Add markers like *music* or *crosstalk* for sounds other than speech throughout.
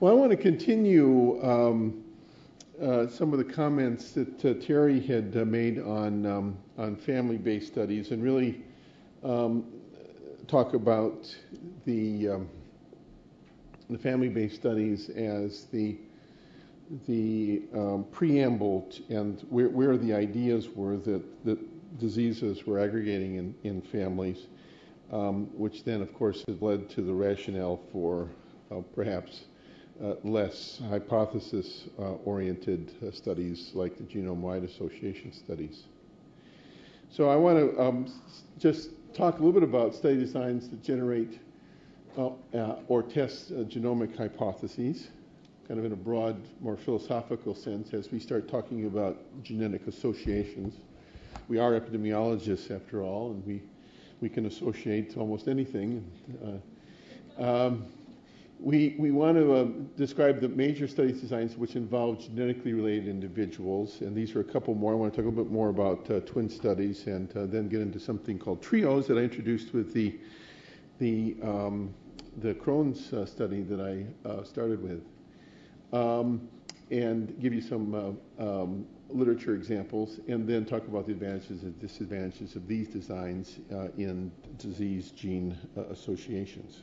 Well, I want to continue um, uh, some of the comments that uh, Terry had uh, made on um, on family-based studies, and really um, talk about the um, the family-based studies as the the um, preamble and where, where the ideas were that, that diseases were aggregating in, in families, um, which then, of course, has led to the rationale for uh, perhaps less hypothesis uh, oriented uh, studies like the genome wide association studies. So, I want to um, just talk a little bit about study designs that generate uh, uh, or test uh, genomic hypotheses, kind of in a broad, more philosophical sense, as we start talking about genetic associations. We are epidemiologists, after all, and we, we can associate almost anything. Uh, um, we, we want to uh, describe the major studies designs which involve genetically related individuals, and these are a couple more. I want to talk a little bit more about uh, twin studies and uh, then get into something called trios that I introduced with the, the, um, the Crohn's uh, study that I uh, started with, um, and give you some uh, um, literature examples, and then talk about the advantages and disadvantages of these designs in disease gene associations.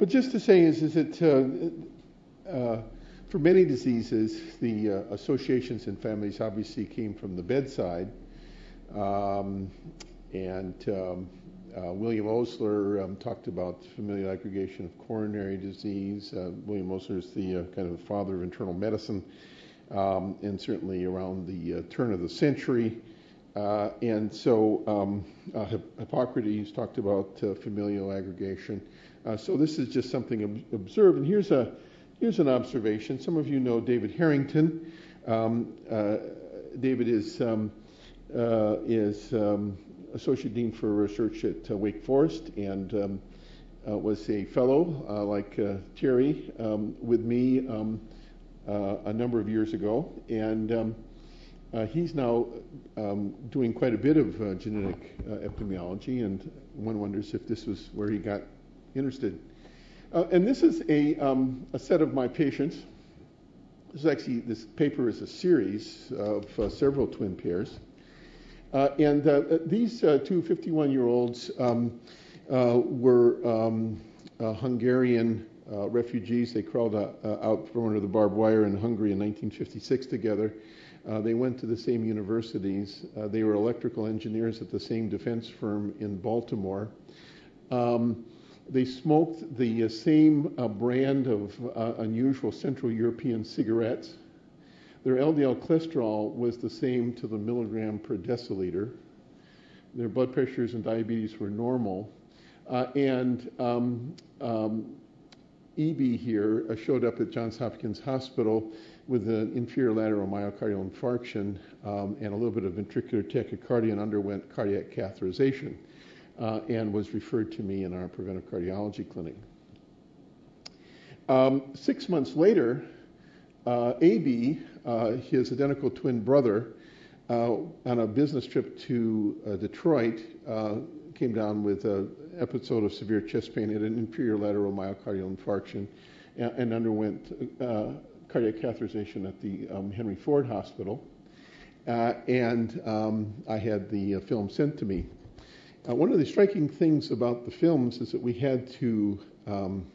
But just to say is, is that uh, uh, for many diseases, the uh, associations and families obviously came from the bedside. Um, and um, uh, William Osler um, talked about familial aggregation of coronary disease. Uh, William Osler is the uh, kind of father of internal medicine, um, and certainly around the turn of the century. And so um, Hipp- Hippocrates talked about familial aggregation. Uh, so this is just something ob- observed. And here's a here's an observation. Some of you know David Herrington. Um, uh, David is um, uh, is um, associate dean for research at uh, Wake Forest and um, uh, was a fellow uh, like Terry um, with me um, a number of years ago, and uh, he's now um, doing quite a bit of uh, genetic uh, epidemiology, and one wonders if this was where he got interested. Uh, and this is a, um, a set of my patients. This is actually this paper is a series of uh, several twin pairs. Uh, and uh, these uh, two 51 year olds um, uh, were um, uh, Hungarian uh, refugees. They crawled uh, uh, out from under the barbed wire in Hungary in 1956 together. Uh, they went to the same universities. Uh, they were electrical engineers at the same defense firm in Baltimore. Um, they smoked the uh, same uh, brand of uh, unusual Central European cigarettes. Their LDL cholesterol was the same to the milligram per deciliter. Their blood pressures and diabetes were normal. Uh, and um, um, EB here uh, showed up at Johns Hopkins Hospital with an inferior lateral myocardial infarction um, and a little bit of ventricular tachycardia and underwent cardiac catheterization uh, and was referred to me in our preventive cardiology clinic. Um, six months later, uh, AB, uh, his identical twin brother, uh, on a business trip to uh, Detroit, uh, came down with an episode of severe chest pain, had an inferior lateral myocardial infarction, and, and underwent cardiac catheterization at the um, Henry Ford Hospital. Uh, and um, I had the uh, film sent to me. Uh, one of the striking things about the films is that we had to um,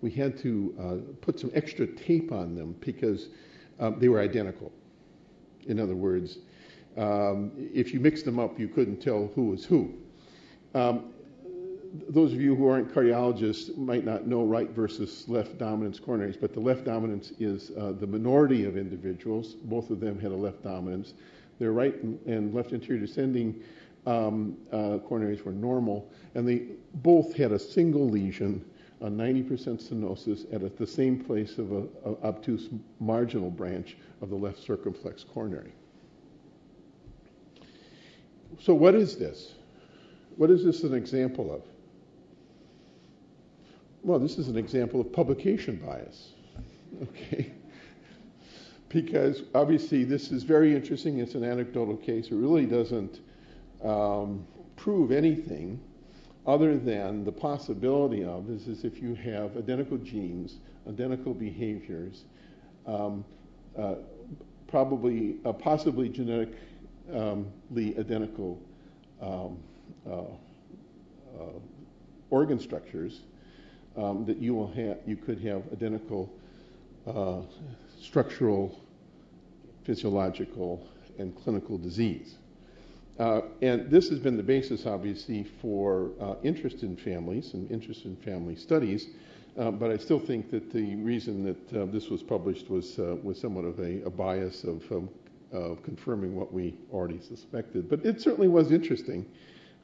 we had to uh, put some extra tape on them because um, they were identical. In other words, um, if you mixed them up, you couldn't tell who was who. Um, those of you who aren't cardiologists might not know right versus left dominance coronaries, but the left dominance is uh, the minority of individuals. Both of them had a left dominance. Their right and, and left anterior descending um, uh, coronaries were normal, and they both had a single lesion, a 90% stenosis, at the same place of a, a obtuse marginal branch of the left circumflex coronary. So, what is this? What is this an example of? Well, this is an example of publication bias. *laughs* Okay. Because obviously this is very interesting. It's an anecdotal case. It really doesn't um, prove anything. other than the possibility of is, is if you have identical genes, identical behaviors, um, uh, probably, uh, possibly genetically identical um, uh, uh, organ structures, um, that you will have, you could have identical uh, structural, physiological, and clinical disease. Uh, and this has been the basis, obviously, for uh, interest in families and interest in family studies. Uh, but I still think that the reason that uh, this was published was uh, was somewhat of a, a bias of, of confirming what we already suspected. But it certainly was interesting,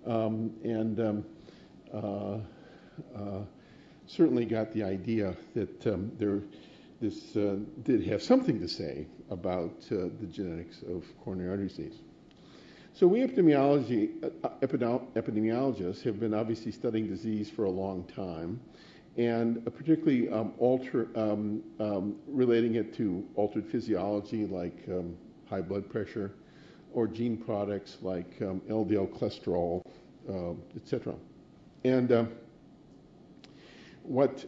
um, and um, uh, certainly got the idea that um, there this did have something to say about the genetics of coronary artery disease. So we epidemiology, uh, epidemiologists have been obviously studying disease for a long time, and particularly um, alter, um, um, relating it to altered physiology like um, high blood pressure, or gene products like LDL um, cholesterol, uh, etc. And what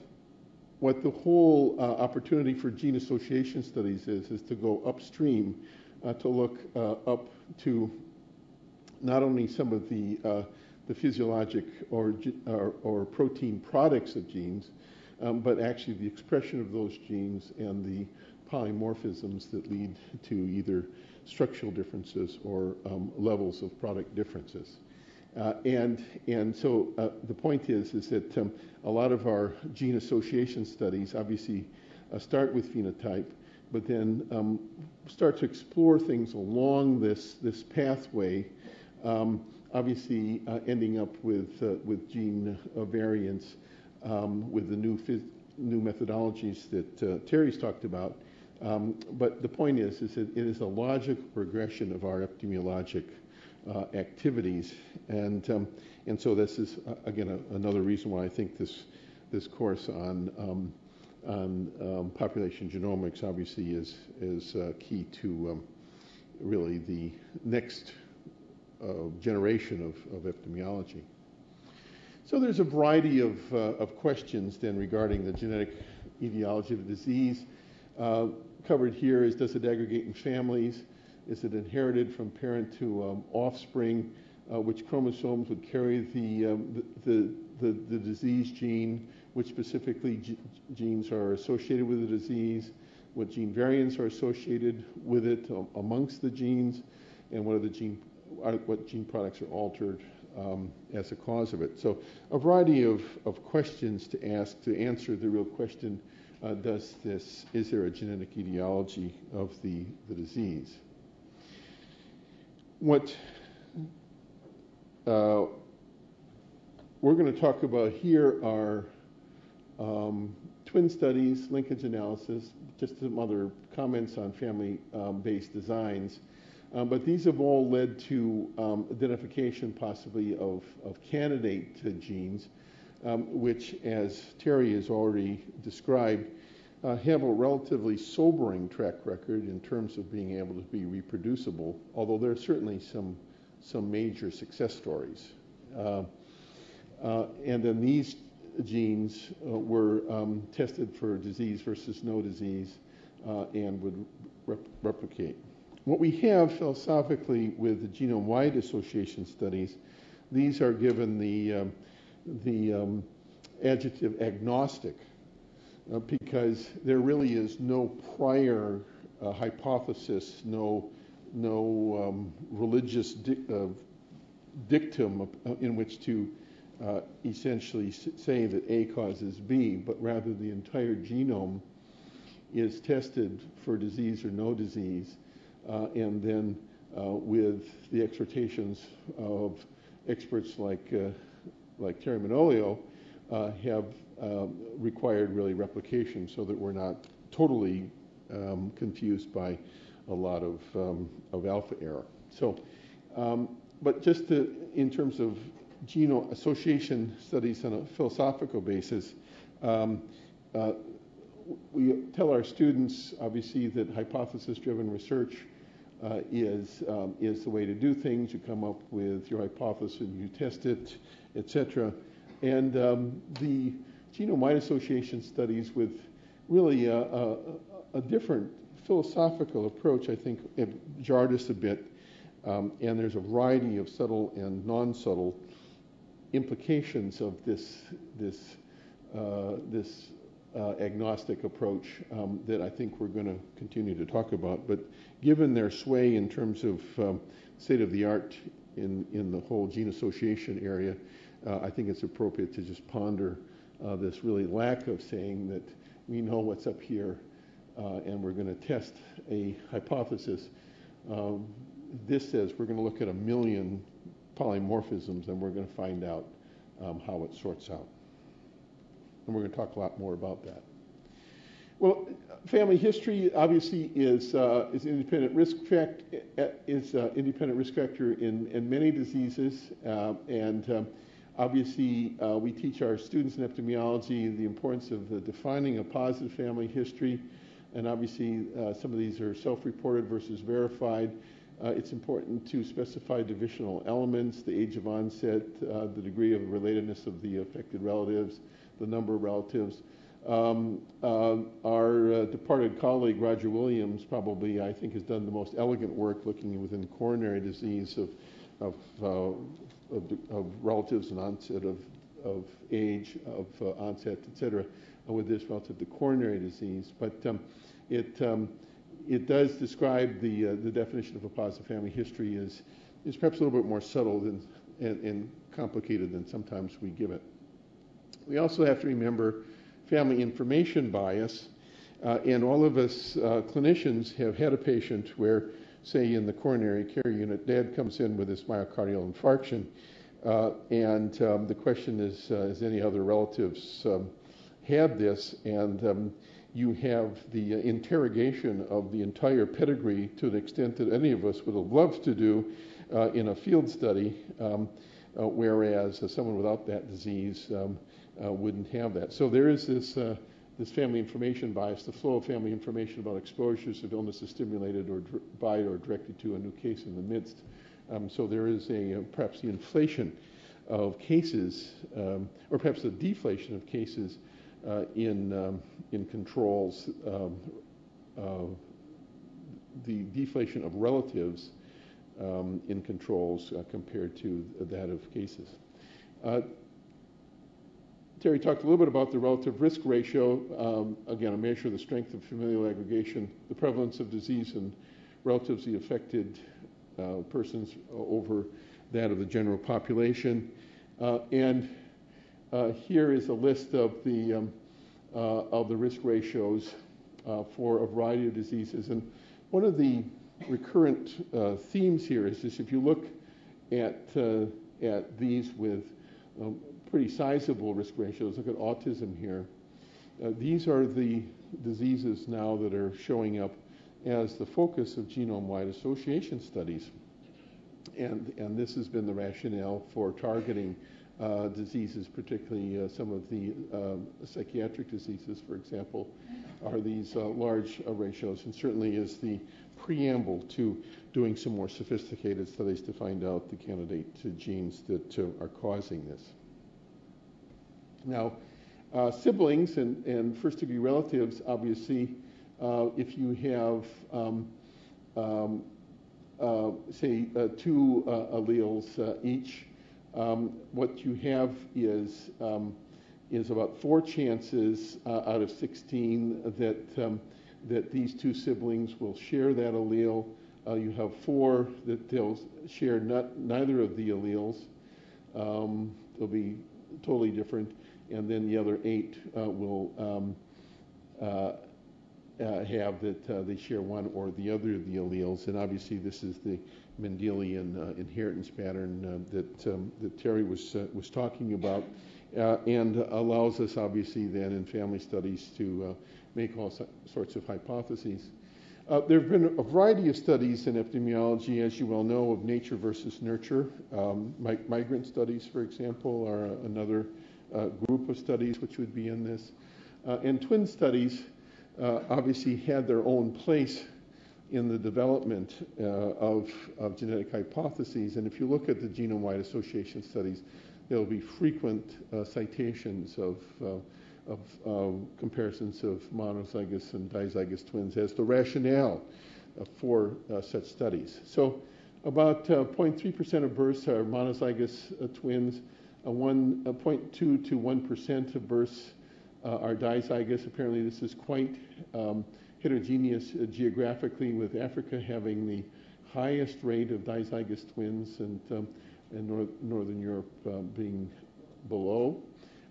what the whole uh, opportunity for gene association studies is is to go upstream uh, to look uh, up to not only some of the, uh, the physiologic or, or, or, protein products of genes, um, but actually the expression of those genes and the polymorphisms that lead to either structural differences or um, levels of product differences. Uh, and and so uh, the point is is that um, a lot of our gene association studies obviously uh, start with phenotype, but then um, start to explore things along this this pathway um, obviously, uh, ending up with, uh, with gene uh, variants um, with the new, new methodologies that uh, Terry's talked about. Um, but the point is, is that it is a logical progression of our epidemiologic uh, activities. And, um, and so this is, uh, again, a, another reason why I think this, this course on, um, on um, population genomics obviously is, is key to really the next generation of, of epidemiology. So there's a variety of, uh, of questions then regarding the genetic etiology of the disease. Uh, covered here is does it aggregate in families? Is it inherited from parent to um, offspring? Uh, which chromosomes would carry the, um, the, the, the, disease gene? Which specifically genes are associated with the disease? What gene variants are associated with it um, amongst the genes? And what are the gene what gene products are altered um, as a cause of it. So a variety of, of questions to ask to answer the real question, uh, does this, is there a genetic etiology of the, the disease? What uh, we're going to talk about here are um, twin studies, linkage analysis, just some other comments on family-based um, designs, um, but these have all led to um, identification possibly of, of candidate genes, um, which, as Terry has already described, uh, have a relatively sobering track record in terms of being able to be reproducible, although there are certainly some, some major success stories. Uh, uh, and then these genes uh, were um, tested for disease versus no disease uh, and would rep replicate. What we have philosophically with the genome-wide association studies, these are given the, um, the um, adjective agnostic uh, because there really is no prior uh, hypothesis, no, no um, religious uh, dictum in which to uh, essentially say that A causes B, but rather the entire genome is tested for disease or no disease. uh, and then uh, with the exhortations of experts like, uh, like Terry Manolio, have um, required really replication so that we're not totally um, confused by a lot of, um, of alpha error. So, um, but just to, in terms of genome association studies on a philosophical basis, um, uh, we tell our students, obviously, that hypothesis-driven research uh, is, um, is the way to do things. You come up with your hypothesis and you test it, etc. And um, the genome-wide association studies with really a, a, a, different philosophical approach, I think, jarred us a bit. Um, and there's a variety of subtle and non-subtle implications of this, this, uh, this agnostic approach um, that I think we're going to continue to talk about. But given their sway in terms of um, state of the art in, in the whole gene association area, uh, I think it's appropriate to just ponder uh, this really lack of saying that we know what's up here uh, and we're going to test a hypothesis. Um, this says we're going to look at a million polymorphisms and we're going to find out um, how it sorts out. And we're going to talk a lot more about that. Well, family history obviously is uh, is independent risk fact is uh, independent risk factor in, in many diseases, uh, and um, obviously uh, we teach our students in epidemiology the importance of defining a positive family history, and obviously uh, some of these are self-reported versus verified. Uh, it's important to specify divisional elements, the age of onset, the degree of relatedness of the affected relatives, the number of relatives. Um, uh, our uh, departed colleague Roger Williams probably, I think, has done the most elegant work looking within coronary disease of, of, uh, of, of, relatives and onset of, of age, of uh, onset, et cetera, uh, with this relative to coronary disease. But um, it, um, it does describe the, uh, the definition of a positive family history is, is perhaps a little bit more subtle than, and, and complicated than sometimes we give it. We also have to remember family information bias. Uh, and all of us uh, clinicians have had a patient where, say, in the coronary care unit, dad comes in with this myocardial infarction. Uh, and um, the question is, uh, has any other relatives um, had this? And um, you have the interrogation of the entire pedigree to an extent that any of us would have loved to do uh, in a field study, um, uh, whereas someone without that disease um, uh, wouldn't have that. So there is this, uh, this family information bias. The flow of family information about exposures of illness is stimulated or by or directed to a new case in the midst. Um, so there is a uh, perhaps the inflation of cases, um, or perhaps the deflation of cases uh, in um, in controls. Um, uh, the deflation of relatives um, in controls uh, compared to that of cases. Terry talked a little bit about the relative risk ratio, um, again, a measure of the strength of familial aggregation, the prevalence of disease in relatively affected uh, persons over that of the general population. Uh, and uh, here is a list of the, um, uh, of the risk ratios uh, for a variety of diseases. And one of the recurrent uh, themes here is this if you look at, at these with um, pretty sizable risk ratios. Look at autism here. Uh, these are the diseases now that are showing up as the focus of genome-wide association studies. And, and this has been the rationale for targeting uh, diseases, particularly uh, some of the um, psychiatric diseases, for example, are these uh, large uh, ratios, and certainly is the preamble to doing some more sophisticated studies to find out the candidate genes that uh, are causing this. Now, uh, siblings and, and first degree relatives, obviously, uh, if you have, um, um, uh, say, uh, two uh, alleles uh, each, um, what you have is, um, is about four chances out of 16 that, um, that these two siblings will share that allele. you have four that they'll share not, neither of the alleles. Um, they'll be totally different and then the other eight uh, will um, uh, uh, have that uh, they share one or the other of the alleles. And obviously, this is the Mendelian uh, inheritance pattern uh, that um, that Terry was was talking about, and allows us obviously then in family studies to make all sorts of hypotheses. Uh, there have been a variety of studies in epidemiology, as you well know, of nature versus nurture. Um, migrant studies, for example, are another uh, group of studies which would be in this. Uh, and twin studies uh, obviously had their own place in the development uh, of, of genetic hypotheses. And if you look at the genome-wide association studies, there will be frequent uh, citations of, uh, of um, comparisons of monozygous and dizygous twins as the rationale uh, for uh, such studies. So about 0.3% of births are monozygous twins, 1.2 to 1% of births are dizygous. Apparently, this is quite um, heterogeneous uh, geographically, with Africa having the highest rate of dizygous twins and, um, and North, Northern Europe uh, being below.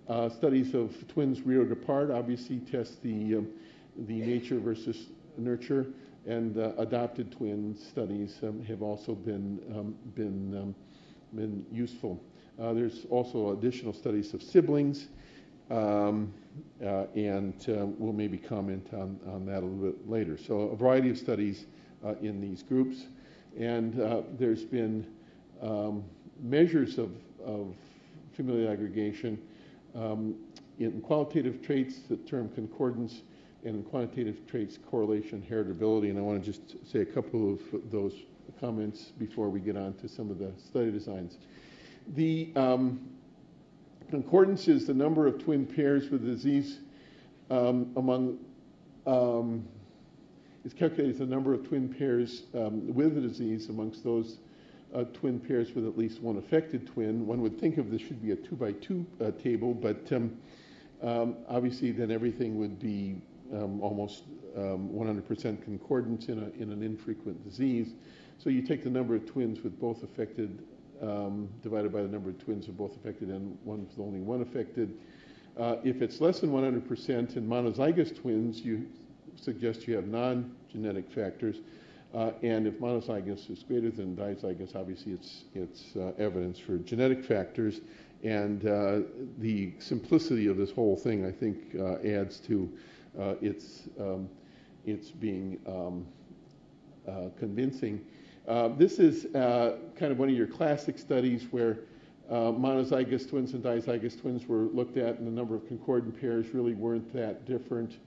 Uh, studies of twins reared apart obviously test the, um, the nature versus nurture, and uh, adopted twin studies um, have also been, um, been, um, been useful. Uh, there's also additional studies of siblings um, uh, and uh, we'll maybe comment on, on that a little bit later. So a variety of studies uh, in these groups. And uh, there's been um, measures of, of familial aggregation um, in qualitative traits, the term concordance, and in quantitative traits, correlation, heritability. And I want to just say a couple of those comments before we get on to some of the study designs. The um, Concordance is the number of twin pairs with disease um, among, um, is calculated as the number of twin pairs um, with the disease amongst those uh, twin pairs with at least one affected twin. One would think of this should be a two by two uh, table, but um, um, obviously then everything would be um, almost 100% concordance in, a, in an infrequent disease. So you take the number of twins with both affected um, divided by the number of twins who are both affected and one with only one affected. Uh, if it's less than 100% in monozygous twins, you suggest you have non-genetic factors. Uh, and if monozygous is greater than dizygous, obviously it's, it's uh, evidence for genetic factors. And uh, the simplicity of this whole thing, I think, uh, adds to uh, its, um, its being um, convincing. Uh, this is uh, kind of one of your classic studies where uh, monozygous twins and dizygous twins were looked at, and the number of concordant pairs really weren't that different.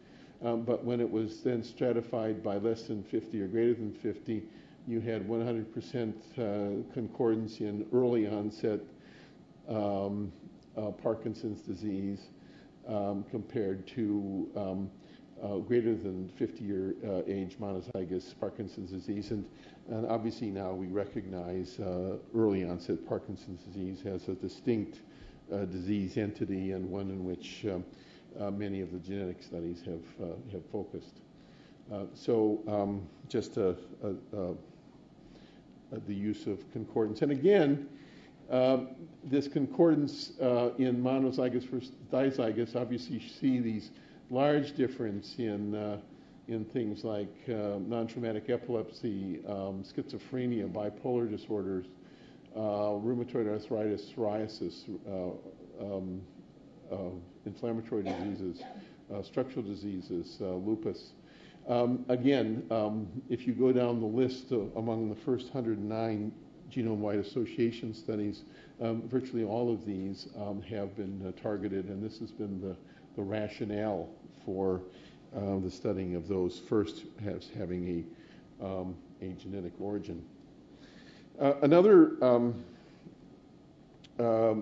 Um, but when it was then stratified by less than 50 or greater than 50, you had 100% uh, concordance in early onset um, uh, Parkinson's disease um, compared to um, uh, greater than 50 year uh, age monozygous Parkinson's disease. And, and obviously now we recognize uh, early onset Parkinson's disease as a distinct uh, disease entity and one in which um, uh, many of the genetic studies have, uh, have focused. so um, just a, a, a, the use of concordance. And again, um, this concordance in monozygous versus dizygous, obviously you see these large difference in, uh, in things like uh, non-traumatic epilepsy, um, schizophrenia, bipolar disorders, uh, rheumatoid arthritis, psoriasis, uh, um, uh, inflammatory diseases, uh, structural diseases, lupus. Um, again, um, if you go down the list among the first 109 genome-wide association studies, um, virtually all of these um, have been targeted, and this has been the the rationale for uh, the studying of those first as having a, um, a genetic origin. Uh, another um, uh,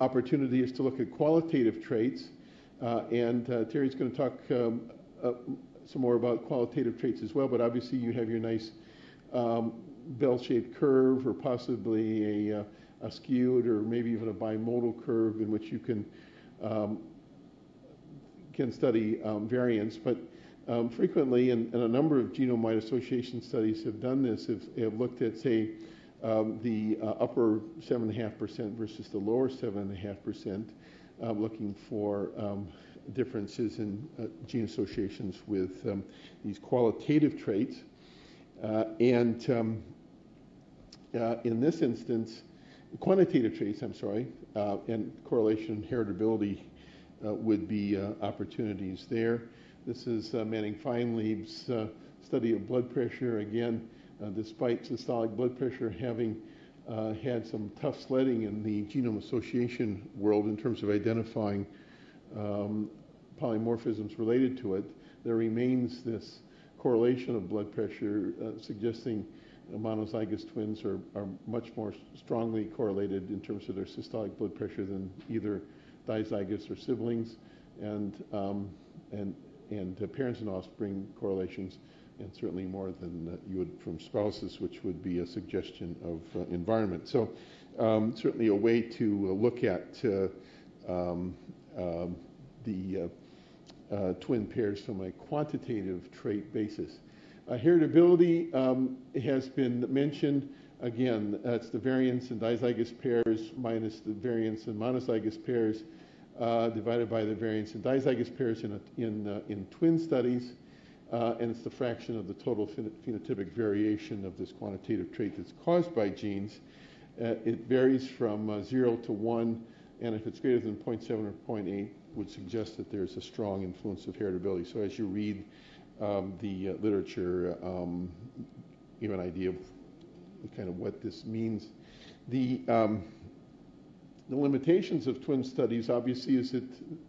opportunity is to look at qualitative traits, uh, and uh, Terry's going to talk um, uh, some more about qualitative traits as well, but obviously you have your nice um, bell-shaped curve or possibly a, a, skewed or maybe even a bimodal curve in which you can um, can study um, variants, but um, frequently, and, and, a number of genome-wide association studies have done this, have, have looked at, say, um, the uh, upper 7.5% versus the lower 7.5%, uh, looking for um, differences in uh, gene associations with um, these qualitative traits. Uh, and um, uh, in this instance, quantitative traits, I'm sorry, uh, and correlation and heritability would be uh, opportunities there. This is uh, Manning Feinleib's study of blood pressure. Again, despite systolic blood pressure having had some tough sledding in the genome association world in terms of identifying um, polymorphisms related to it, there remains this correlation of blood pressure uh, suggesting monozygous twins are, are much more strongly correlated in terms of their systolic blood pressure than either dizygous or siblings, and um, and and uh, parents and offspring correlations, and certainly more than uh, you would from spouses, which would be a suggestion of uh, environment. So um, certainly a way to uh, look at uh, um, um, the uh, twin pairs from a quantitative trait basis. heritability um, has been mentioned. Again, that's the variance in dizygous pairs minus the variance in monozygous pairs uh, divided by the variance in dizygous pairs in, a, in, uh, in twin studies. Uh, and it's the fraction of the total phenotypic variation of this quantitative trait that's caused by genes. Uh, it varies from uh, 0 to 1, and if it's greater than 0.7 or 0.8, would suggest that there's a strong influence of heritability. So as you read um, the uh, literature, um, you have an idea of kind of what this means. The, um, the limitations of twin studies obviously is that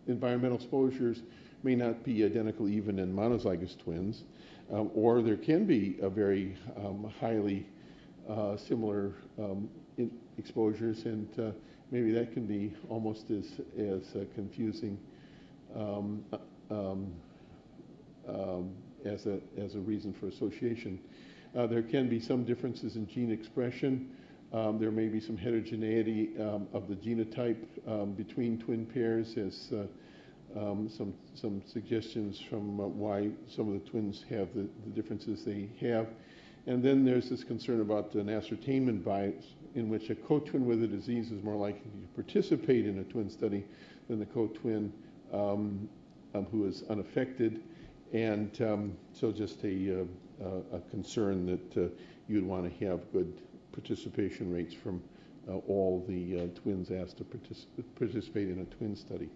environmental exposures may not be identical even in monozygous twins, um, or there can be a very um, highly uh, similar um, exposures, and uh, maybe that can be almost as, as uh, confusing um, um, um, as, a, as a reason for association. Uh, there can be some differences in gene expression. Um, there may be some heterogeneity um, of the genotype um, between twin pairs as uh, um, some, some suggestions from uh, why some of the twins have the, the, differences they have. And then there's this concern about an ascertainment bias in which a co-twin with a disease is more likely to participate in a twin study than the co-twin um, um, who is unaffected. And so just a, uh, a concern that uh, you'd want to have good participation rates from uh, all the uh, twins asked to partic participate in a twin study.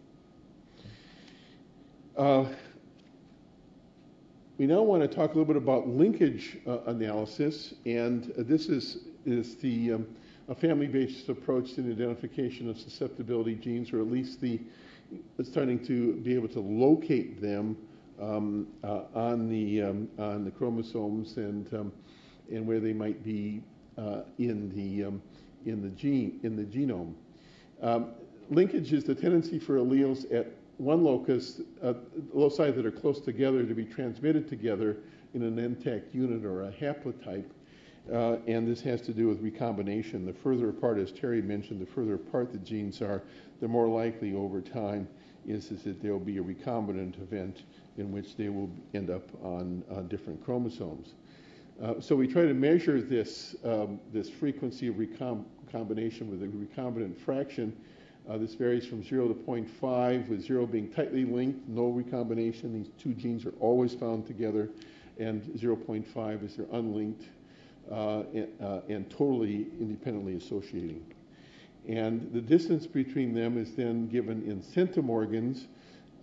We now want to talk a little bit about linkage analysis, and this is, is the um, a family-based approach to the identification of susceptibility genes, or at least the starting to be able to locate them um, uh, on the um, on the chromosomes and um, and where they might be uh, in the um, in the gene in the genome. Um, linkage is the tendency for alleles at one locus, uh, loci that are close together to be transmitted together in an intact unit or a haplotype. Uh, and this has to do with recombination. The further apart, as Terry mentioned, the further apart the genes are, the more likely over time is, is that there will be a recombinant event in which they will end up on different chromosomes. Uh, so we try to measure this, um, this frequency of recombination with a recombinant fraction uh, this varies from 0 to 0.5, with 0 being tightly linked, no recombination. These two genes are always found together. And 0.5 is they're unlinked uh, and, uh, and, totally independently associating. And the distance between them is then given in centimorgans.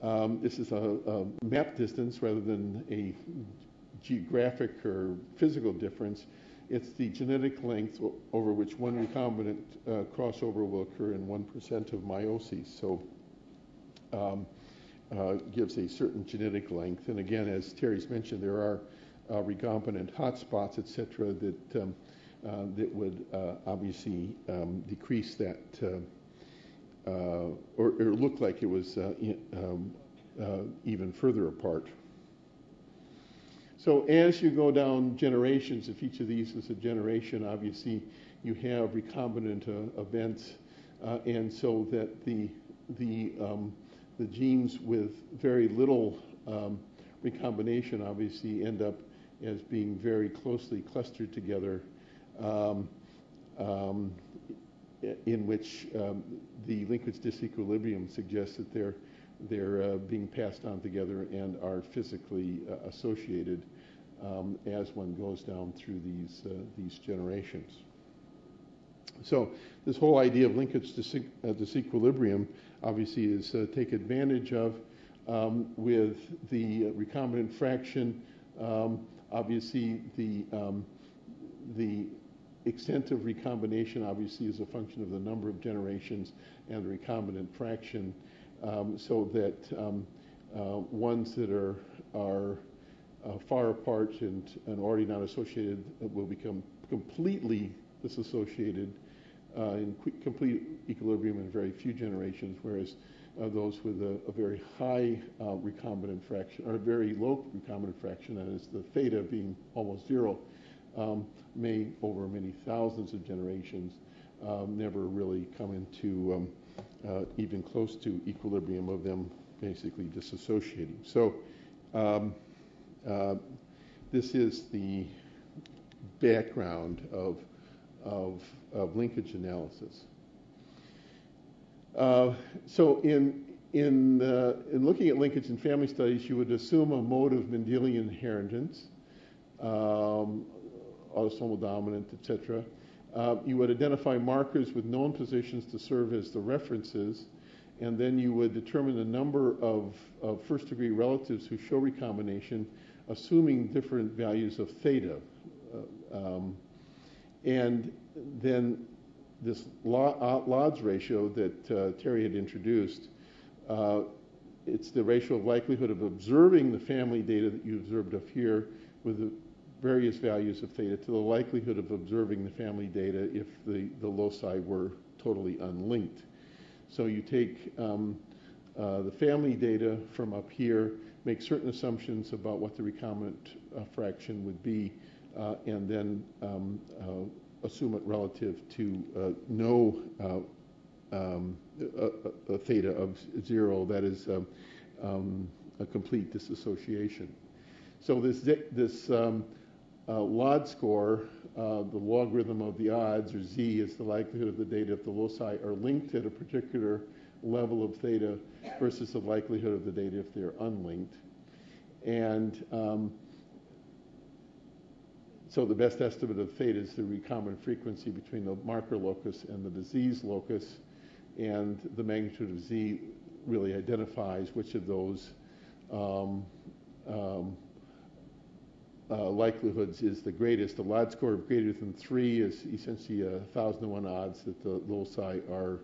Um, this is a, a map distance rather than a geographic or physical difference. It's the genetic length over which one recombinant uh, crossover will occur in 1% of meiosis. So um, uh, gives a certain genetic length. And again, as Terry's mentioned, there are uh, recombinant hotspots, et cetera, that, um, uh, that would uh, obviously um, decrease that uh, or, or, look like it was in, um, even further apart. So as you go down generations, if each of these is a generation, obviously you have recombinant uh, events, uh, and so that the the um, the genes with very little um, recombination obviously end up as being very closely clustered together, um, um in which um, the linkage disequilibrium suggests that they're they're uh, being passed on together and are physically uh, associated um, as one goes down through these, uh, these generations. So this whole idea of linkage uh, disequilibrium obviously is uh, take advantage of um, with the recombinant fraction. Um, obviously, the um, the extent of recombination obviously is a function of the number of generations and the recombinant fraction, um, so that um, uh, ones that are are uh, far apart and, and already not associated will become completely disassociated uh, in complete equilibrium in very few generations, whereas uh, those with a, a very high uh, recombinant fraction, or a very low recombinant fraction, that is the theta being almost zero, um, may over many thousands of generations um, never really come into um, uh, even close to equilibrium of them basically disassociating. So um, uh, this is the background of, of, of linkage analysis. Uh, so in, in, uh, in looking at linkage in family studies, you would assume a mode of Mendelian inheritance, um, autosomal dominant, etc. Uh, you would identify markers with known positions to serve as the references, and then you would determine the number of, of first degree relatives who show recombination, assuming different values of theta. Uh, um, and then this odds uh, ratio that uh, Terry had introduced, uh, it's the ratio of likelihood of observing the family data that you observed up here with the various values of theta to the likelihood of observing the family data if the, the loci were totally unlinked. So you take um, uh, the family data from up here, make certain assumptions about what the recombinant uh, fraction would be, uh, and then um, uh, assume it relative to uh, no uh, um, a, a, theta of zero, that is um, um, a complete disassociation. So this, this um, uh, LOD score, uh, the logarithm of the odds, or Z, is the likelihood of the data if the loci are linked at a particular level of theta versus the likelihood of the data if they're unlinked. And um, so the best estimate of theta is the recombinant frequency between the marker locus and the disease locus, and the magnitude of Z really identifies which of those um, um, uh, likelihoods is the greatest. The LOD score of greater than three is essentially a thousand to one odds that the loci are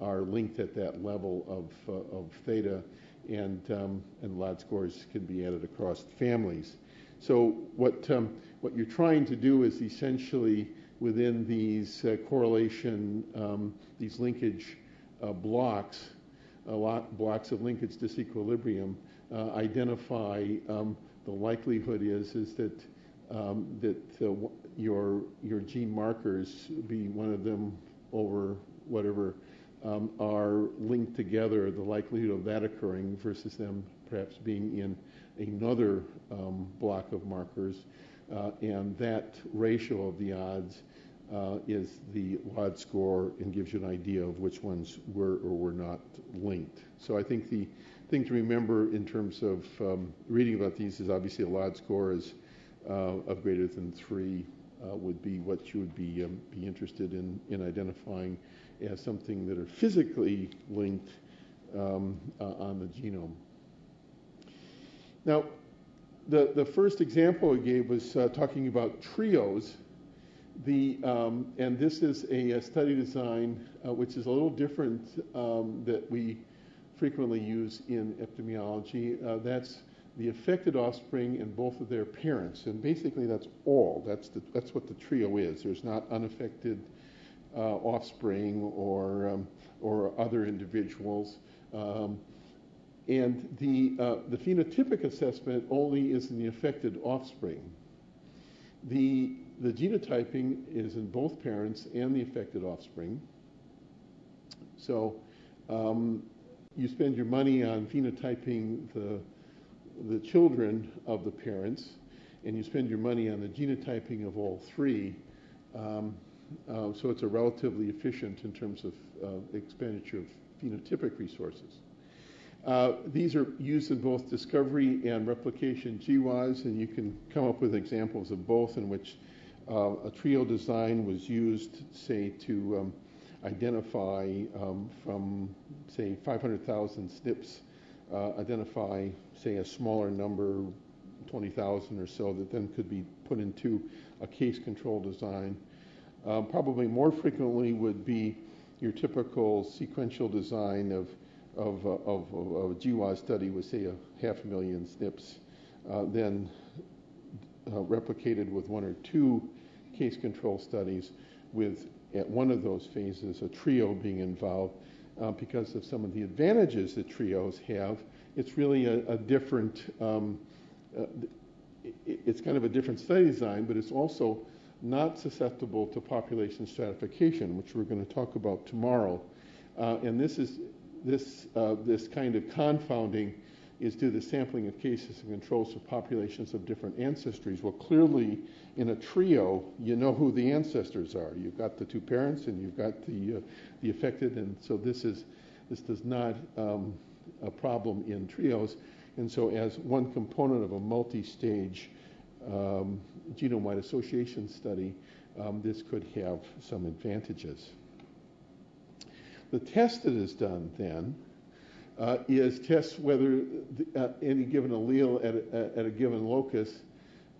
are linked at that level of uh, of theta, and um, and LOD scores can be added across families. So what um, what you're trying to do is essentially within these uh, correlation um, these linkage uh, blocks, blocks of linkage disequilibrium, uh, identify um, the likelihood is is that um, that your your gene markers, be one of them over whatever, um, are linked together. The likelihood of that occurring versus them perhaps being in another um, block of markers, uh, and that ratio of the odds uh, is the LOD score and gives you an idea of which ones were or were not linked. So I think the thing to remember in terms of um, reading about these is obviously a LOD score is uh, of greater than three uh, would be what you would be um, be interested in in identifying as something that are physically linked um, uh, on the genome. Now, the the first example I gave was uh, talking about trios. The, um, and this is a, a study design uh, which is a little different um, that we frequently used in epidemiology. Uh, that's the affected offspring and both of their parents, and basically that's all. That's the, that's what the trio is. There's not unaffected uh, offspring or um, or other individuals. Um, and the, uh, the phenotypic assessment only is in the affected offspring. The, the genotyping is in both parents and the affected offspring. So um, you spend your money on phenotyping the, the children of the parents, and you spend your money on the genotyping of all three. Um, uh, so it's a relatively efficient in terms of uh, expenditure of phenotypic resources. Uh, these are used in both discovery and replication GWAS, and you can come up with examples of both in which uh, a trio design was used, say, to um, identify um, from, say, 500,000 SNPs, uh, identify, say, a smaller number, 20,000 or so, that then could be put into a case control design. Um, probably more frequently would be your typical sequential design of, of, uh, of, of, a GWAS study with, say, a half a million SNPs uh, then uh, replicated with one or two case control studies with at one of those phases a trio being involved uh, because of some of the advantages that trios have. It's really a, a different, um, uh, it, it's kind of a different study design, but it's also not susceptible to population stratification, which we're going to talk about tomorrow. Uh, and this is this uh, this kind of confounding is due to sampling of cases and controls of populations of different ancestries. Well, clearly, in a trio, you know who the ancestors are. You've got the two parents, and you've got the uh, the affected, and so this is this does not um, a problem in trios. And so, as one component of a multi-stage um, genome-wide association study, um, this could have some advantages. The test that is done then uh, is test whether the, uh, any given allele at a, at a given locus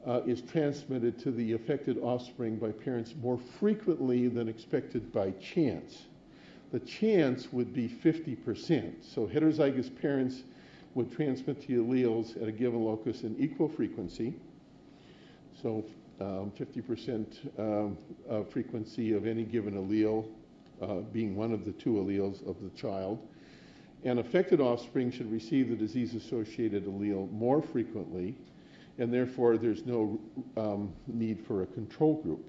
uh, is transmitted to the affected offspring by parents more frequently than expected by chance. The chance would be 50%. So heterozygous parents would transmit the alleles at a given locus in equal frequency. So um, 50% um, uh, frequency of any given allele uh, being one of the two alleles of the child. And affected offspring should receive the disease-associated allele more frequently, and therefore there's no um, need for a control group.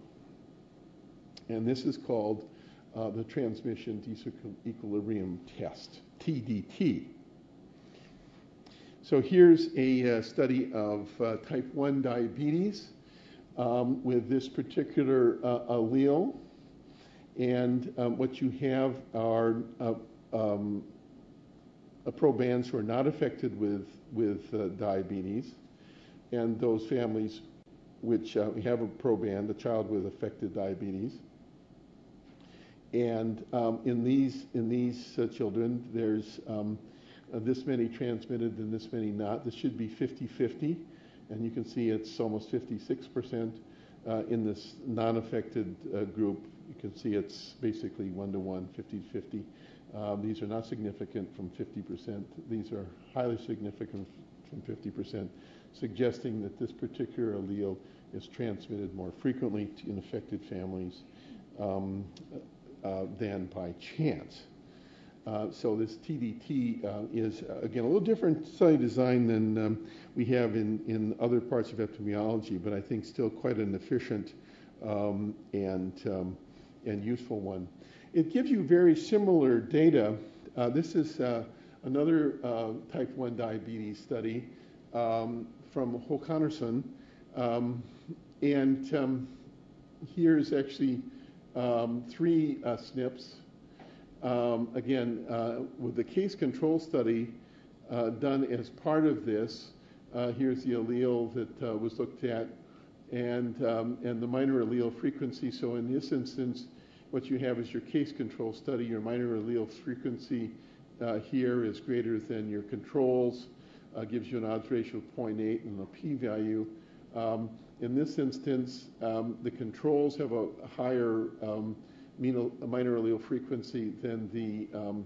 And this is called uh, the transmission disequilibrium test, TDT. So here's a uh, study of uh, type 1 diabetes um, with this particular uh, allele. And um, what you have are uh, um, probands who are not affected with, with uh, diabetes, and those families which uh, have a proband, a child with affected diabetes. And um, in these, in these uh, children, there's um, this many transmitted and this many not. This should be 50-50, and you can see it's almost 56% uh, in this non-affected uh, group. You can see it's basically one-to-one, 50-50. Um, these are not significant from 50%. These are highly significant from 50%, suggesting that this particular allele is transmitted more frequently in affected families um, uh, than by chance. Uh, so this TDT uh, is, uh, again, a little different study design than um, we have in, in other parts of epidemiology, but I think still quite an efficient um, and, um, and useful one. It gives you very similar data. Uh, this is uh, another uh, type 1 diabetes study um, from Hakonarson. Um, and um, here's actually um, three uh, SNPs. Um, again, uh, with the case control study done as part of this, here's the allele that was looked at and, um, and the minor allele frequency. So in this instance, what you have is your case control study. Your minor allele frequency uh, here is greater than your controls, uh, gives you an odds ratio of 0.8 and a p-value. Um, in this instance, um, the controls have a higher um, minor allele frequency than the, um,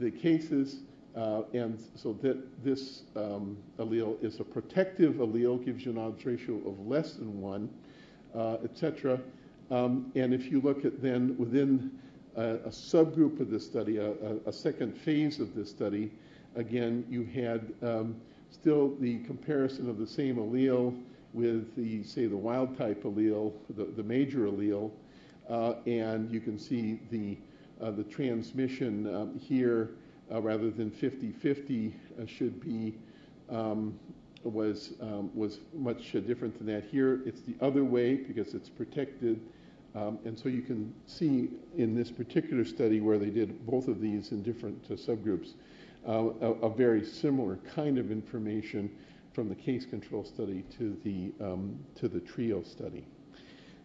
the cases. Uh, and so that this um, allele is a protective allele, gives you an odds ratio of less than one, uh, et cetera. Um, and if you look at then within a, a subgroup of this study, a, a, second phase of this study, again, you had um, still the comparison of the same allele with the, say, the wild type allele, the, the major allele, uh, and you can see the, uh, the transmission um, here uh, rather than 50-50 uh, should be um, was um, was much uh, different than that. Here, it's the other way because it's protected um, and so you can see in this particular study where they did both of these in different uh, subgroups, uh, a, a, very similar kind of information from the case control study to the, um, to the trio study.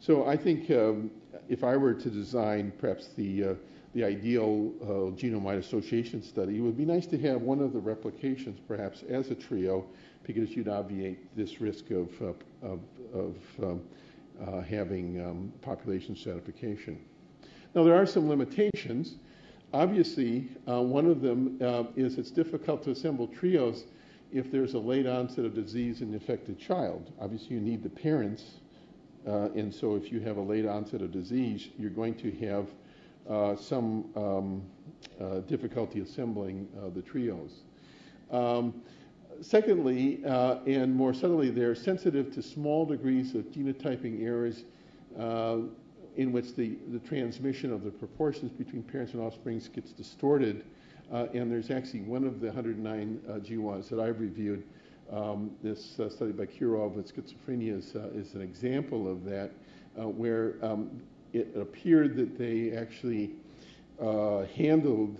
So I think um, if I were to design perhaps the, uh, the ideal uh, genome-wide association study, it would be nice to have one of the replications perhaps as a trio because you'd obviate this risk of, uh, of, of um, uh, having um, population stratification. Now, there are some limitations. Obviously, uh, one of them uh, is it's difficult to assemble trios if there's a late onset of disease in the affected child. Obviously, you need the parents, uh, and so if you have a late onset of disease, you're going to have uh, some um, uh, difficulty assembling the trios. Um, secondly, uh, and more subtly, they're sensitive to small degrees of genotyping errors uh, in which the, the transmission of the proportions between parents and offspring gets distorted. Uh, and there's actually one of the 109 uh, GWAS that I've reviewed. Um, this uh, study by Kirov with schizophrenia is, uh, is an example of that, uh, where um, it appeared that they actually handled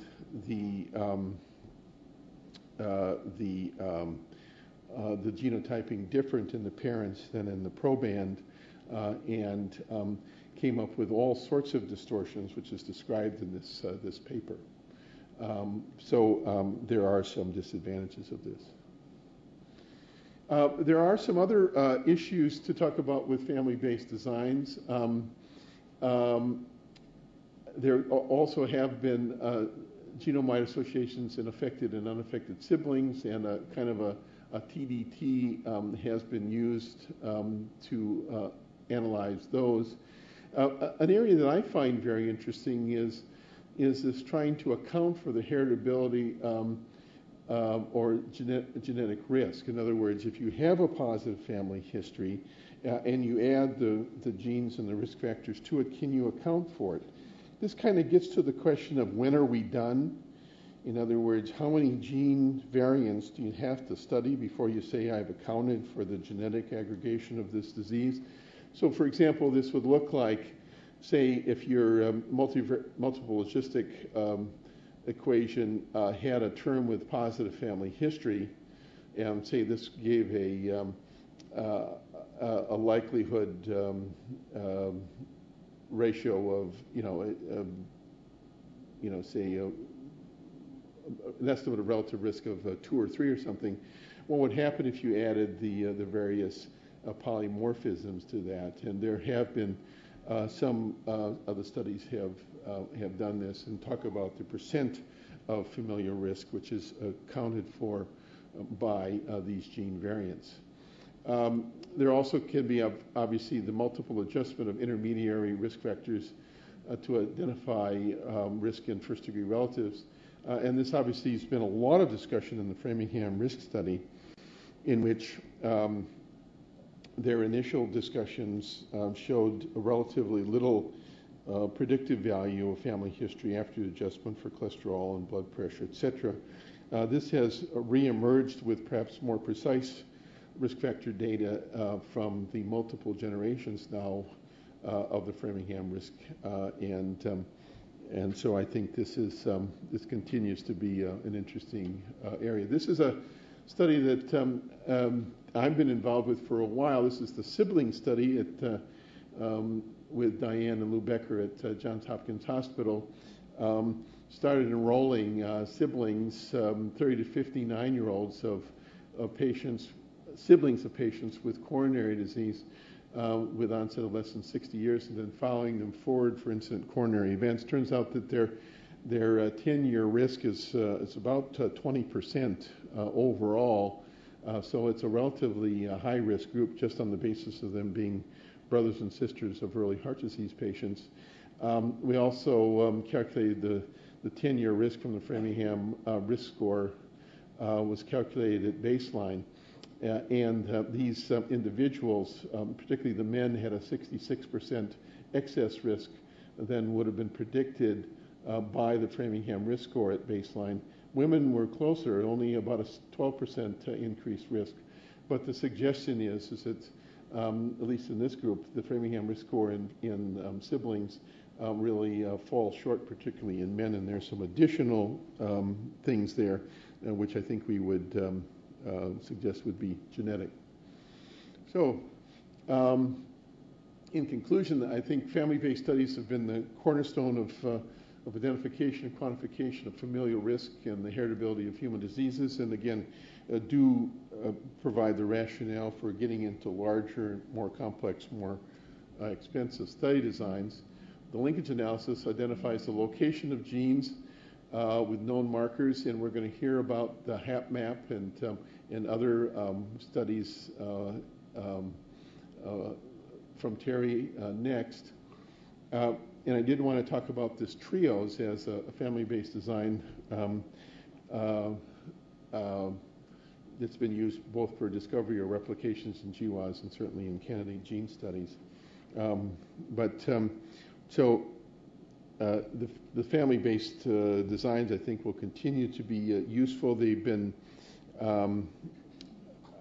the um, the um, the genotyping different in the parents than in the proband, and um, came up with all sorts of distortions, which is described in this, uh, this paper. Um, so um, there are some disadvantages of this. Uh, there are some other uh, issues to talk about with family-based designs. Um, um there also have been uh, genome-wide associations in affected and unaffected siblings, and a kind of a, a TDT um, has been used um, to uh, analyze those. Uh, an area that I find very interesting is is this trying to account for the heritability um, uh, or genet genetic risk. In other words, if you have a positive family history uh, and you add the, the genes and the risk factors to it, can you account for it? This kind of gets to the question of when are we done? In other words, how many gene variants do you have to study before you say I've accounted for the genetic aggregation of this disease? So for example, this would look like, say, if your um, multi multiple logistic um, equation uh, had a term with positive family history, and say this gave a, um, uh, a likelihood um, um, ratio of, you know, um, you know, say, an estimate of relative risk of uh, two or three or something, what would happen if you added the, uh, the various uh, polymorphisms to that. And there have been uh, some uh, other studies have have done this and talk about the percent of familial risk, which is accounted for by these gene variants. Um, there also can be obviously the multiple adjustment of intermediary risk factors uh, to identify um, risk in first degree relatives. Uh, and this obviously has been a lot of discussion in the Framingham risk study, in which um, their initial discussions uh, showed a relatively little uh, predictive value of family history after adjustment for cholesterol and blood pressure, etc. Uh, this has reemerged with perhaps more precise risk factor data uh, from the multiple generations now uh, of the Framingham risk, uh, and um, and so I think this is um, this continues to be an interesting area. This is a study that um, um, I've been involved with for a while. This is the sibling study at, uh, um, with Diane and Lou Becker at uh, Johns Hopkins Hospital. Um, started enrolling uh, siblings, um, 30 to 59 year olds of, of, patients, siblings of patients with coronary disease uh, with onset of less than 60 years, and then following them forward for incident coronary events. Turns out that their their 10-year uh, risk is, uh, is about 20% overall uh, so it's a relatively uh, high risk group just on the basis of them being brothers and sisters of early heart disease patients. Um, we also um, calculated the, the 10 year risk from the Framingham uh, risk score uh, was calculated at baseline. Uh, and uh, these um, individuals, um, particularly the men, had a 66% excess risk than would have been predicted by the Framingham risk score at baseline. Women were closer, only about a 12% increased risk. But the suggestion is, is that, um, at least in this group, the Framingham risk score in, in um, siblings really uh, falls short, particularly in men. And there's some additional um, things there, uh, which I think we would um, uh, suggest would be genetic. So, um, in conclusion, I think family-based studies have been the cornerstone of uh, of identification and quantification of familial risk and the heritability of human diseases, and again, uh, do uh, provide the rationale for getting into larger, more complex, more uh, expensive study designs. The linkage analysis identifies the location of genes uh, with known markers, and we're going to hear about the HapMap and, um, and other um, studies uh, um, uh, from Terry uh, next. Uh, and I did want to talk about this TRIOS as a, a family-based design um, uh, uh, that's been used both for discovery or replications in GWAS and certainly in candidate gene studies. Um, but um, so uh, the, the family-based uh, designs, I think, will continue to be uh, useful. They've been, um,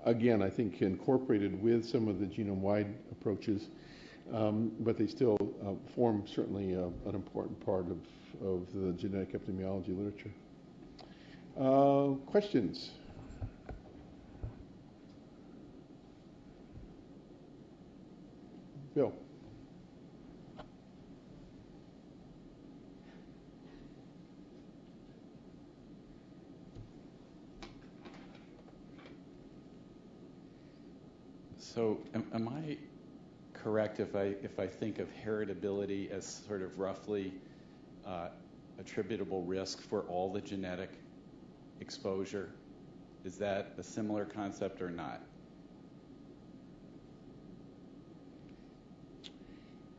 again, I think, incorporated with some of the genome-wide approaches, um, but they still uh, form certainly uh, an important part of, of the genetic epidemiology literature. Questions? Bill. So am, am I correct if I if I think of heritability as sort of roughly uh, attributable risk for all the genetic exposure? Is that a similar concept or not?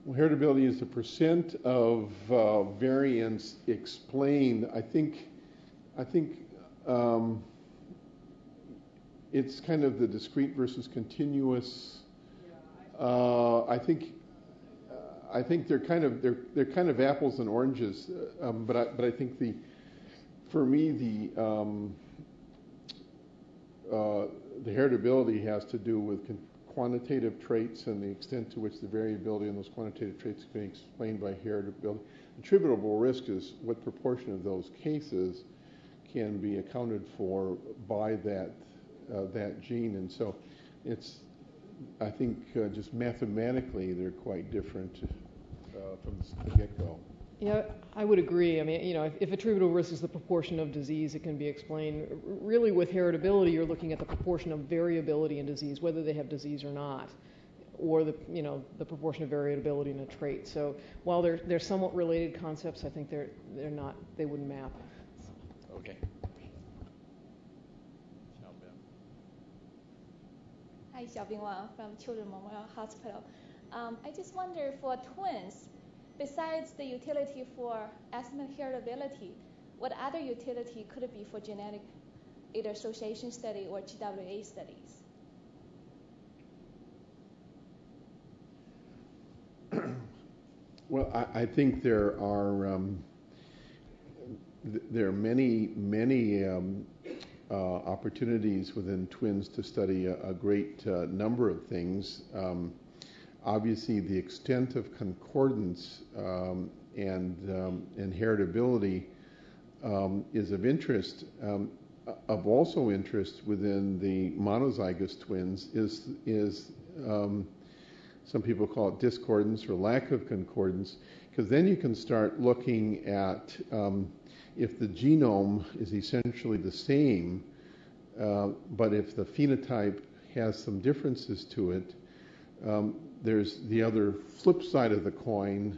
Well, heritability is the percent of uh, variance explained. I think, I think um, it's kind of the discrete versus continuous. Uh, I think, uh, I think they're kind of they're they're kind of apples and oranges. uh, Um, but I but I think the, for me the um, uh, the heritability has to do with con- quantitative traits and the extent to which the variability in those quantitative traits can be explained by heritability. Attributable risk is what proportion of those cases can be accounted for by that that gene, and so it's I think uh, just mathematically they're quite different uh, from the get-go. Yeah, I would agree. I mean, you know, if, if attributable risk is the proportion of disease, it can be explained. Really, with heritability, you're looking at the proportion of variability in disease, whether they have disease or not, or the, you know, the proportion of variability in a trait. So while they're, they're somewhat related concepts, I think they're, they're not, they wouldn't map. Okay. Hi, Xiaobing Wang from Children's Memorial Hospital. Um, I just wonder for twins, besides the utility for estimate heritability, what other utility could it be for genetic either association study or GWA studies? *clears throat* Well, I, I think there are um, th- there are many many um, opportunities within twins to study a, a great uh, number of things. Um, obviously, the extent of concordance um, and um, and heritability um, is of interest. Um, of also interest within the monozygous twins is is um, some people call it discordance or lack of concordance, because then you can start looking at um, if the genome is essentially the same, uh, but if the phenotype has some differences to it, um, there's the other flip side of the coin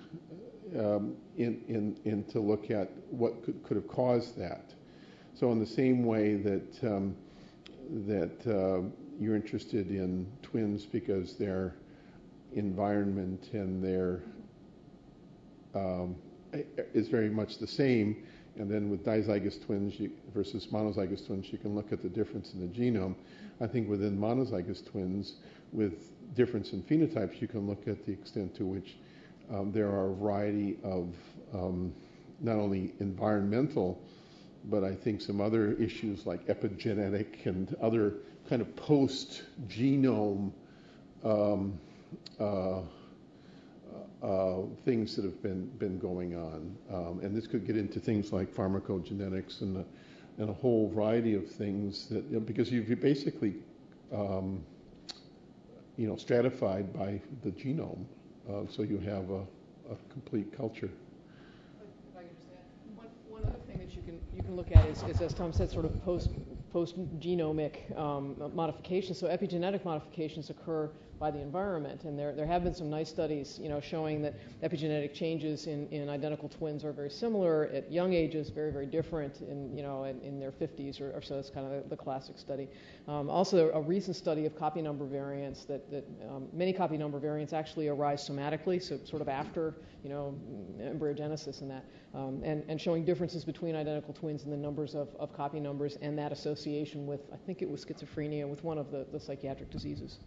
um, in, in, in to look at what could, could have caused that. So in the same way that um, that uh, you're interested in twins because they're environment and their um, is very much the same. And then with dizygous twins you, versus monozygous twins, you can look at the difference in the genome. I think within monozygous twins, with difference in phenotypes, you can look at the extent to which um, there are a variety of um, not only environmental, but I think some other issues like epigenetic and other kind of post-genome um, uh, uh, things that have been been going on, um, and this could get into things like pharmacogenetics and a, and a whole variety of things that you know, because you've basically um, you know stratified by the genome, uh, so you have a, a complete culture. One, other thing that you can, you can look at is, is, as Tom said, sort of post, post-genomic um, modifications. So epigenetic modifications occur by the environment, and there, there have been some nice studies, you know, showing that epigenetic changes in, in identical twins are very similar at young ages, very, very different in, you know, in, in their 50s or, or, so. That's kind of the, the classic study. Um, also, a recent study of copy number variants that, that um, many copy number variants actually arise somatically, so sort of after, you know, embryogenesis and that, um, and, and showing differences between identical twins in the numbers of, of copy numbers and that association with, I think it was schizophrenia, with one of the, the psychiatric diseases.